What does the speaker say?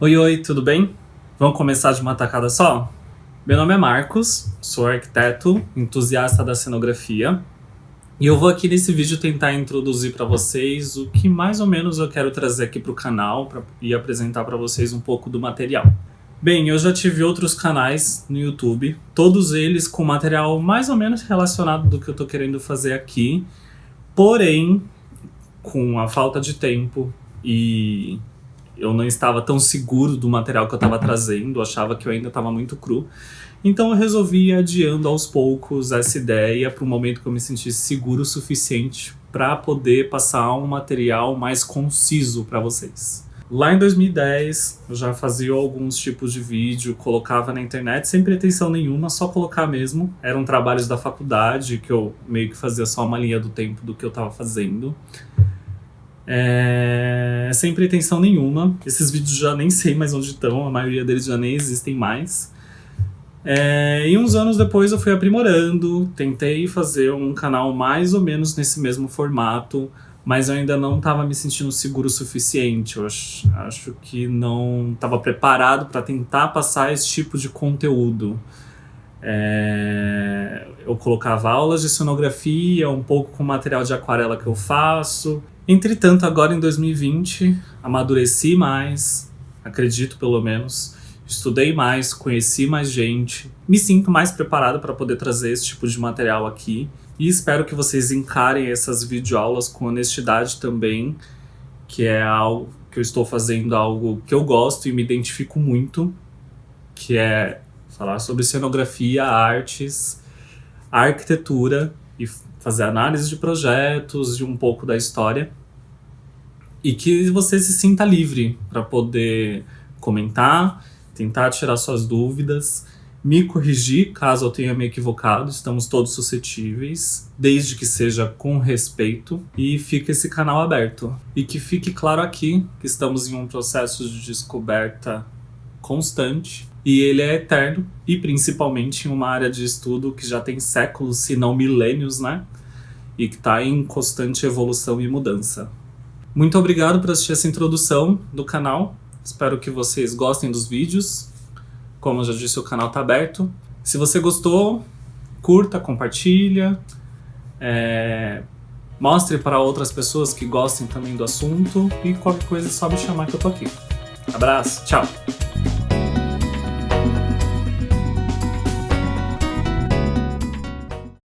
Oi, oi, tudo bem? Vamos começar de uma tacada só? Meu nome é Marcos, sou arquiteto, entusiasta da cenografia, e eu vou aqui nesse vídeo tentar introduzir para vocês o que mais ou menos eu quero trazer aqui para o canal pra, e apresentar para vocês um pouco do material. Bem, eu já tive outros canais no YouTube, todos eles com material mais ou menos relacionado do que eu estou querendo fazer aqui, porém, com a falta de tempo e eu não estava tão seguro do material que eu estava trazendo, achava que eu ainda estava muito cru. Então eu resolvi adiando aos poucos essa ideia para o momento que eu me sentisse seguro o suficiente para poder passar um material mais conciso para vocês. Lá em 2010, eu já fazia alguns tipos de vídeo, colocava na internet sem pretensão nenhuma, só colocar mesmo. Eram trabalhos da faculdade, que eu meio que fazia só uma linha do tempo do que eu estava fazendo. É, sem pretensão nenhuma. Esses vídeos já nem sei mais onde estão, a maioria deles já nem existem mais. É, e uns anos depois eu fui aprimorando, tentei fazer um canal mais ou menos nesse mesmo formato, mas eu ainda não estava me sentindo seguro o suficiente. Eu acho, acho que não estava preparado para tentar passar esse tipo de conteúdo. É, colocava aulas de cenografia, um pouco com material de aquarela que eu faço, Entretanto, agora em 2020, amadureci mais, acredito pelo menos, estudei mais, conheci mais gente, me sinto mais preparado para poder trazer esse tipo de material aqui. E espero que vocês encarem essas videoaulas com honestidade também, que é algo que eu estou fazendo algo que eu gosto e me identifico muito, que é falar sobre cenografia, artes, arquitetura e fazer análise de projetos e um pouco da história e que você se sinta livre para poder comentar, tentar tirar suas dúvidas, me corrigir caso eu tenha me equivocado, estamos todos suscetíveis, desde que seja com respeito e fica esse canal aberto. E que fique claro aqui que estamos em um processo de descoberta constante e ele é eterno e principalmente em uma área de estudo que já tem séculos, se não milênios, né? E que está em constante evolução e mudança. Muito obrigado por assistir essa introdução do canal. Espero que vocês gostem dos vídeos. Como eu já disse, o canal está aberto. Se você gostou, curta, compartilha. É... Mostre para outras pessoas que gostem também do assunto. E qualquer coisa é só me chamar que eu tô aqui. Abraço, tchau!